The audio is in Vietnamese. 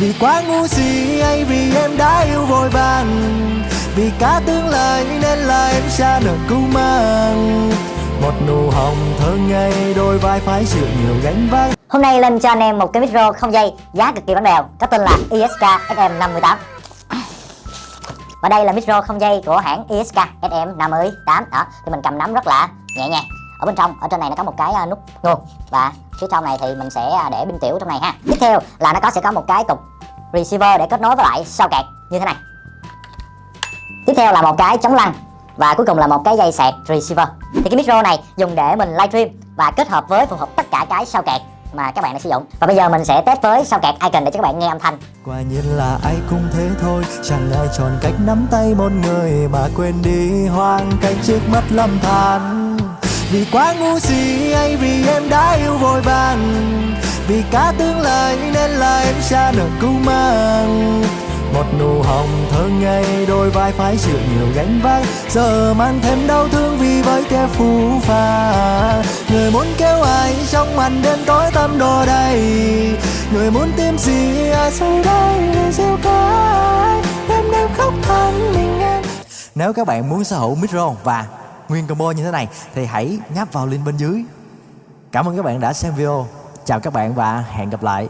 Vì quá ngu si hay vì em đã yêu vội vàng, Vì cả tương lai nên là em xa nợ cứu mang. Một nụ hồng thơ ngây, đôi vai phải chịu nhiều gánh vác. Hôm nay lên cho anh em một cái micro không dây, giá cực kỳ bánh bèo, có tên là ISK SM58 Và đây là micro không dây của hãng ISK SM58 đó, thì mình cầm nắm rất là nhẹ nhàng ở bên trong, ở trên này nó có một cái à, nút nguồn và phía trong này thì mình sẽ à, để pin tiểu trong này ha. Tiếp theo là nó có, sẽ có một cái cục receiver để kết nối với lại sao kẹt như thế này. Tiếp theo là một cái chống lăn và cuối cùng là một cái dây sạc receiver. Thì cái micro này dùng để mình livestream và kết hợp với phù hợp tất cả cái sao kẹt mà các bạn đã sử dụng. Và bây giờ mình sẽ test với sao kẹt icon để cho các bạn nghe âm thanh. Quả nhiên là ai cũng thế thôi, Chẳng ai chọn cách nắm tay một người Mà quên đi hoang cảnh trước mắt lâm than. Vì quá ngu si hay vì em đã yêu vội vàng, Vì cả tương lai nên là em xa nợ cứu mang. Một nụ hồng thơ ngây, đôi vai phải chịu nhiều gánh vác, giờ mang thêm đau thương vì với kẻ phù phà. Người muốn kêu ai trong màn đêm tối tăm đồ đầy, người muốn tìm gì ai sau đây để gieo cái đêm đêm khóc than mình em. Nếu các bạn muốn sở hữu micro và nguyên combo như thế này, thì hãy nhấp vào link bên dưới. Cảm ơn các bạn đã xem video. Chào các bạn và hẹn gặp lại.